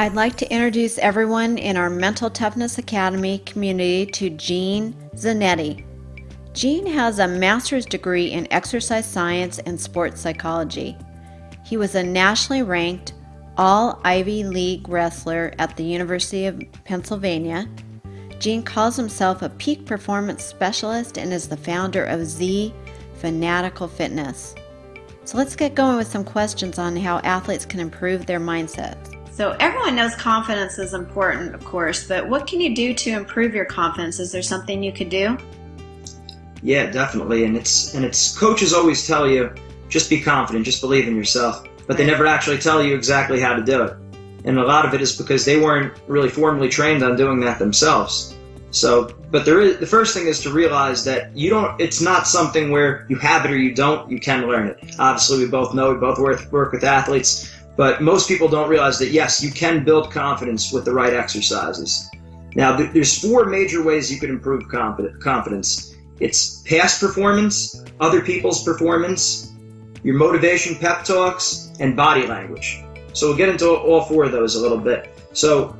I'd like to introduce everyone in our Mental Toughness Academy community to Gene Zanetti. Gene has a master's degree in exercise science and sports psychology. He was a nationally ranked all Ivy League wrestler at the University of Pennsylvania. Gene calls himself a peak performance specialist and is the founder of Z Fanatical Fitness. So let's get going with some questions on how athletes can improve their mindsets. So everyone knows confidence is important, of course, but what can you do to improve your confidence? Is there something you could do? Yeah, definitely. And it's and it's coaches always tell you just be confident, just believe in yourself, but they never actually tell you exactly how to do it. And a lot of it is because they weren't really formally trained on doing that themselves. So, but there is the first thing is to realize that you don't. It's not something where you have it or you don't. You can learn it. Obviously, we both know we both work work with athletes but most people don't realize that, yes, you can build confidence with the right exercises. Now, there's four major ways you can improve confidence. It's past performance, other people's performance, your motivation pep talks, and body language. So we'll get into all four of those a little bit. So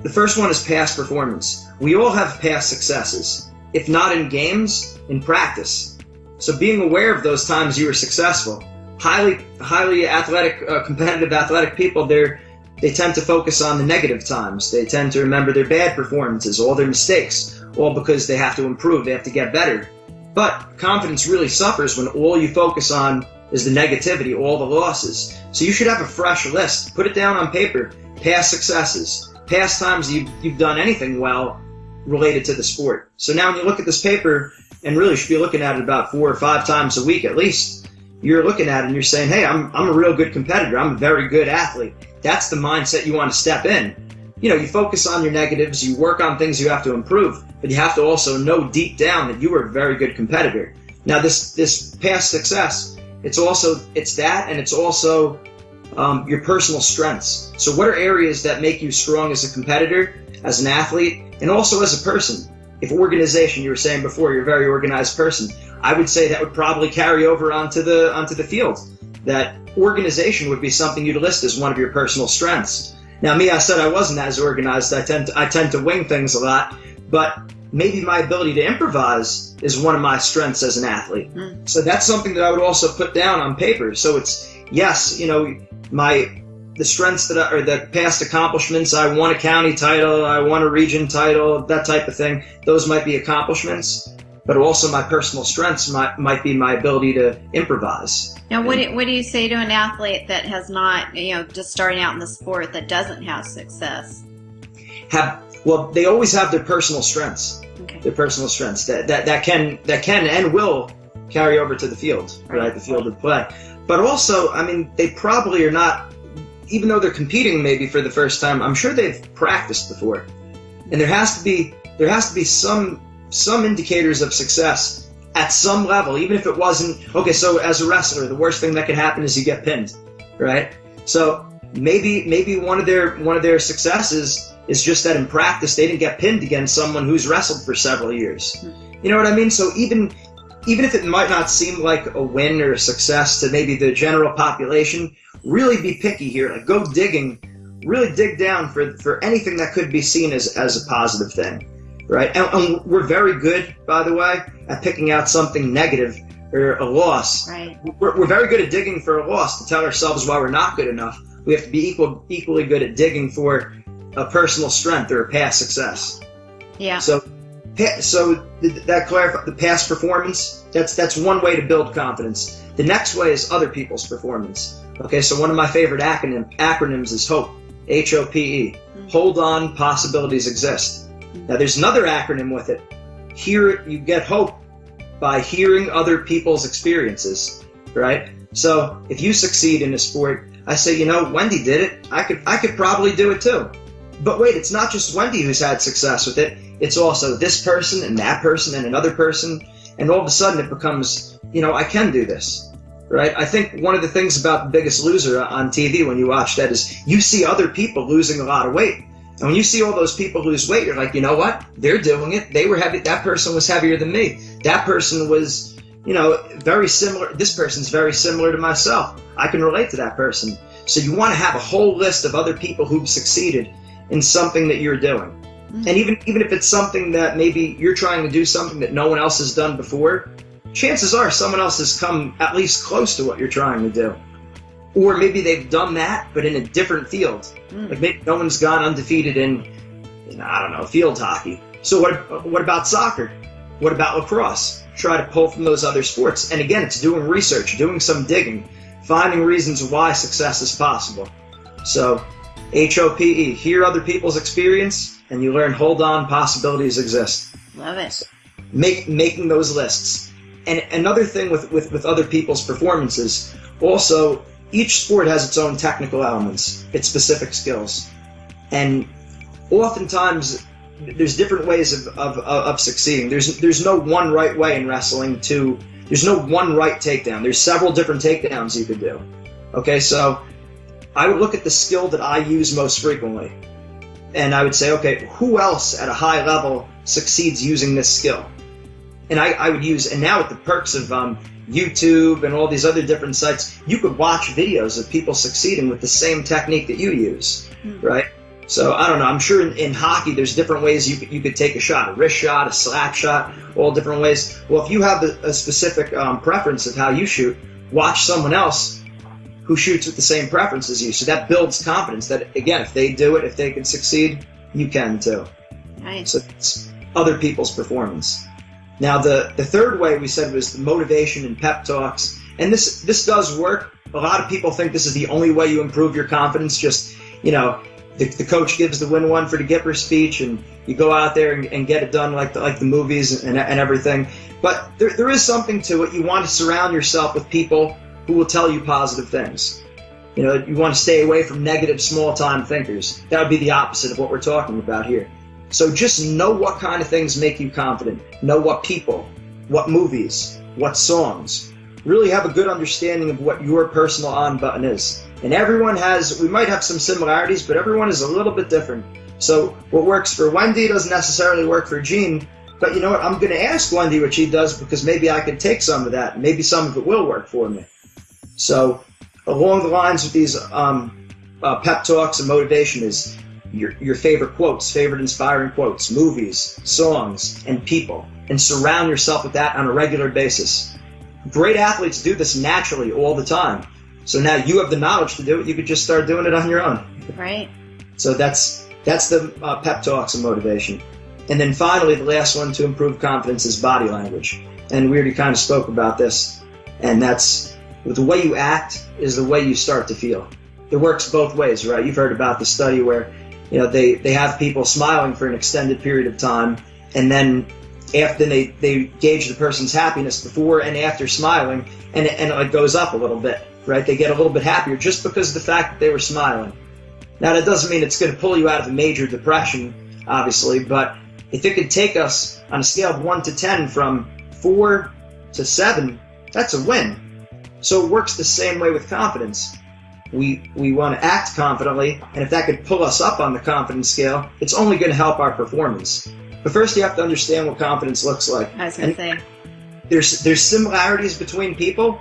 the first one is past performance. We all have past successes, if not in games, in practice. So being aware of those times you were successful highly highly athletic, uh, competitive athletic people, they're they tend to focus on the negative times. They tend to remember their bad performances, all their mistakes, all because they have to improve, they have to get better. But confidence really suffers when all you focus on is the negativity, all the losses. So you should have a fresh list. Put it down on paper. Past successes, past times you've, you've done anything well related to the sport. So now when you look at this paper, and really should be looking at it about four or five times a week at least, you're looking at and you're saying, hey, I'm, I'm a real good competitor. I'm a very good athlete. That's the mindset you want to step in. You know, you focus on your negatives, you work on things you have to improve, but you have to also know deep down that you are a very good competitor. Now, this, this past success, it's also, it's that and it's also um, your personal strengths. So what are areas that make you strong as a competitor, as an athlete, and also as a person? If organization, you were saying before, you're a very organized person. I would say that would probably carry over onto the onto the field. That organization would be something you'd list as one of your personal strengths. Now, me, I said I wasn't as organized. I tend to, I tend to wing things a lot, but maybe my ability to improvise is one of my strengths as an athlete. Mm. So that's something that I would also put down on paper. So it's yes, you know, my the strengths that I, or the past accomplishments. I won a county title, I won a region title, that type of thing. Those might be accomplishments but also my personal strengths might, might be my ability to improvise. Now, what do, what do you say to an athlete that has not, you know, just starting out in the sport that doesn't have success? Have well, they always have their personal strengths. Okay. Their personal strengths that, that that can that can and will carry over to the field, right? right? The field of play. But also, I mean, they probably are not, even though they're competing maybe for the first time. I'm sure they've practiced before, and there has to be there has to be some some indicators of success at some level, even if it wasn't okay. So as a wrestler, the worst thing that can happen is you get pinned, right? So maybe maybe one of their one of their successes is just that in practice they didn't get pinned against someone who's wrestled for several years. You know what I mean? So even even if it might not seem like a win or a success to maybe the general population, really be picky here. Like go digging, really dig down for for anything that could be seen as as a positive thing right? And, and, we're very good, by the way, at picking out something negative or a loss. Right. We're, we're very good at digging for a loss to tell ourselves why we're not good enough. We have to be equal, equally good at digging for a personal strength or a past success. Yeah. So, so that clarify the past performance. That's that's one way to build confidence. The next way is other people's performance. Okay, so one of my favorite acronym, acronyms is HOPE. H O P E. Mm-hmm. Hold on, possibilities exist. Now, there's another acronym with it. Here, you get hope by hearing other people's experiences, right? So, if you succeed in a sport, I say, you know, Wendy did it. I could, I could probably do it too. But wait, it's not just Wendy who's had success with it. It's also this person and that person and another person. And all of a sudden, it becomes, you know, I can do this right? I think one of the things about The Biggest Loser on TV when you watch that is you see other people losing a lot of weight. And when you see all those people lose weight, you're like, you know what? They're doing it. They were heavy. That person was heavier than me. That person was, you know, very similar. This person's very similar to myself. I can relate to that person. So you want to have a whole list of other people who've succeeded in something that you're doing. Mm-hmm. And even even if it's something that maybe you're trying to do something that no one else has done before, chances are someone else has come at least close to what you're trying to do. Or maybe they've done that, but in a different field. Mm. Like maybe no one's gone undefeated in, in, I don't know, field hockey. So what, what about soccer? What about lacrosse? Try to pull from those other sports. And again, it's doing research, doing some digging, finding reasons why success is possible. So H-O-P-E, hear other people's experience, and you learn, hold on, possibilities exist. Love it. Make, making those lists. And another thing with, with, with other people's performances, also each sport has its own technical elements, its specific skills. And oftentimes there's different ways of, of, of succeeding. There's there's no one right way in wrestling to there's no one right takedown. There's several different takedowns you could do. Okay, so I would look at the skill that I use most frequently. And I would say, okay, who else at a high level succeeds using this skill? And I, I would use, and now with the perks of um, YouTube and all these other different sites, you could watch videos of people succeeding with the same technique that you use, mm-hmm. right? So I don't know. I'm sure in, in, hockey there's different ways you could, you could take a shot, a wrist shot, a slap shot, all different ways. Well, if you have a, a specific um, preference of how you shoot, watch someone else who shoots with the same preference as you. So that builds confidence. That again, if they do it, if they can succeed, you can too. Nice. So it's other people's performance. Now, the, the third way we said was the motivation and pep talks. And this, this does work. A lot of people think this is the only way you improve your confidence. Just, you know, the, the coach gives the win one for the Gipper speech and you go out there and, and get it done like the, like the movies and, and everything. But there, there is something to it. You want to surround yourself with people who will tell you positive things. You know, you want to stay away from negative small time thinkers. That would be the opposite of what we're talking about here. So just know what kind of things make you confident. Know what people, what movies, what songs. Really have a good understanding of what your personal on button is. And everyone has, we might have some similarities, but everyone is a little bit different. So what works for Wendy doesn't necessarily work for Gene. But you know what? I'm going to ask Wendy what she does because maybe I can take some of that. Maybe some of it will work for me. So along the lines of these um, uh, pep talks and motivation is your, your favorite quotes, favorite inspiring quotes, movies, songs, and people, and surround yourself with that on a regular basis. Great athletes do this naturally all the time. So now you have the knowledge to do it. You could just start doing it on your own. Right. So that's that's the uh, pep talks and motivation. And then finally, the last one to improve confidence is body language. And we already kind of spoke about this. And that's the way you act is the way you start to feel. It works both ways, right? You've heard about the study where you know they they have people smiling for an extended period of time and then after they they gauge the person's happiness before and after smiling and and it goes up a little bit right? They get a little bit happier just because of the fact that they were smiling. Now that doesn't mean it's going to pull you out of a major depression obviously but if it could take us on a scale of 1 to 10 from 4 to 7 that's a win. So it works the same way with confidence we we want to act confidently, and if that could pull us up on the confidence scale, it's only going to help our performance. But first, you have to understand what confidence looks like. I was going to say. There's there's similarities between people,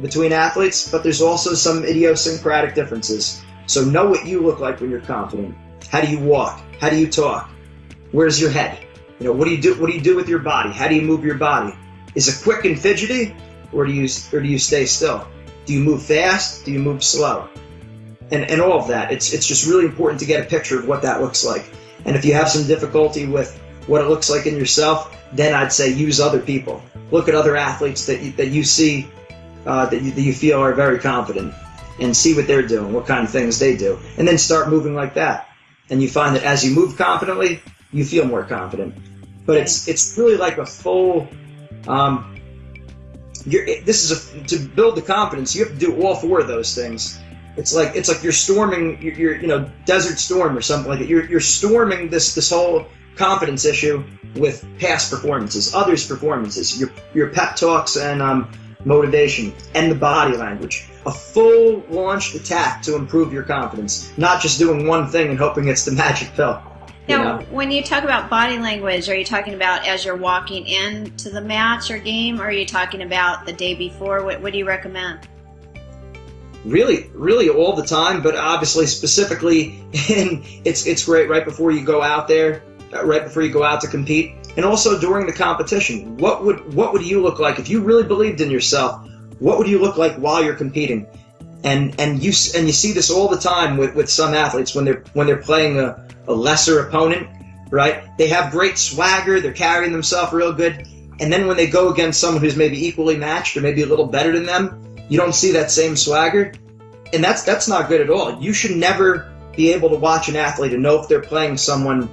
between athletes, but there's also some idiosyncratic differences. So know what you look like when you're confident. How do you walk? How do you talk? Where's your head? You know, what do you do? What do you do with your body? How do you move your body? Is it quick and fidgety, or do you or do you stay still? Do you move fast? Do you move slow? And, and all of that. It's, it's just really important to get a picture of what that looks like. And if you have some difficulty with what it looks like in yourself, then I'd say use other people. Look at other athletes that you, that you see uh, that, you, that you feel are very confident and see what they're doing, what kind of things they do, and then start moving like that. And you find that as you move confidently, you feel more confident. But it's it's really like a full um, you're, this is a, to build the confidence. You have to do all four of those things. It's like it's like you're storming, you're, you're you know Desert Storm or something like that. You're you're storming this this whole confidence issue with past performances, others' performances, your your pep talks and um, motivation, and the body language. A full launched attack to improve your confidence, not just doing one thing and hoping it's the magic pill. Now, know? when you talk about body language, are you talking about as you're walking into the match or game, or are you talking about the day before? What, what do you recommend? really, really all the time, but obviously specifically in it's it's great right before you go out there, uh, right before you go out to compete, and also during the competition. What would what would you look like if you really believed in yourself? What would you look like while you're competing? And and you and you see this all the time with, with some athletes when they're when they're playing a, a lesser opponent, right? They have great swagger, they're carrying themselves real good, and then when they go against someone who's maybe equally matched or maybe a little better than them, you don't see that same swagger, and that's that's not good at all. You should never be able to watch an athlete and know if they're playing someone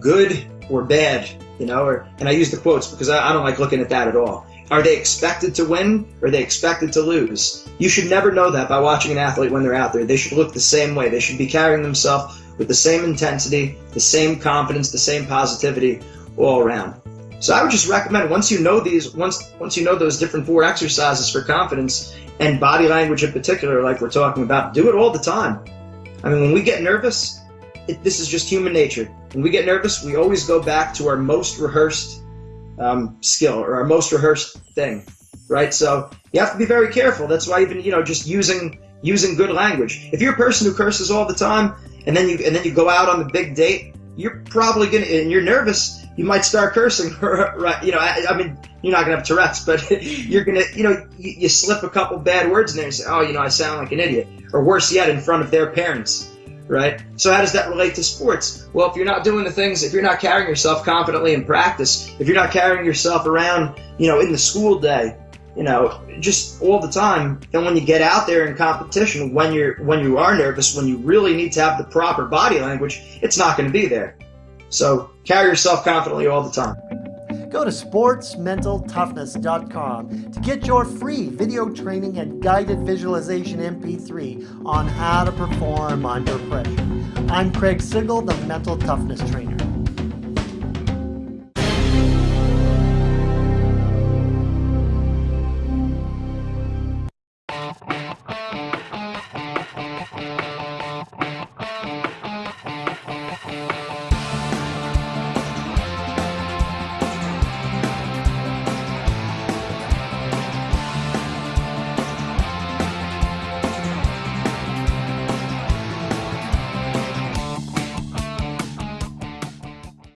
good or bad, you know. Or and I use the quotes because I, I don't like looking at that at all. Are they expected to win or are they expected to lose? You should never know that by watching an athlete when they're out there. They should look the same way. They should be carrying themselves with the same intensity, the same confidence, the same positivity all around. So I would just recommend once you know these, once once you know those different four exercises for confidence, and body language in particular, like we're talking about, do it all the time. I mean, when we get nervous, it, this is just human nature. When we get nervous, we always go back to our most rehearsed um, skill or our most rehearsed thing, right? So you have to be very careful. That's why even you know just using using good language. If you're a person who curses all the time, and then you and then you go out on the big date, you're probably gonna and you're nervous you might start cursing, right? You know, I, I, mean, you're not gonna have Tourette's, but you're gonna, you know, you, you, slip a couple bad words in there and say, oh, you know, I sound like an idiot, or worse yet, in front of their parents, right? So how does that relate to sports? Well, if you're not doing the things, if you're not carrying yourself confidently in practice, if you're not carrying yourself around, you know, in the school day, you know, just all the time, then when you get out there in competition, when you're when you are nervous, when you really need to have the proper body language, it's not going to be there. So carry yourself confidently all the time. Go to sportsmentaltoughness.com to get your free video training and guided visualization MP3 on how to perform under pressure. I'm Craig Sigl, the Mental Toughness Trainer.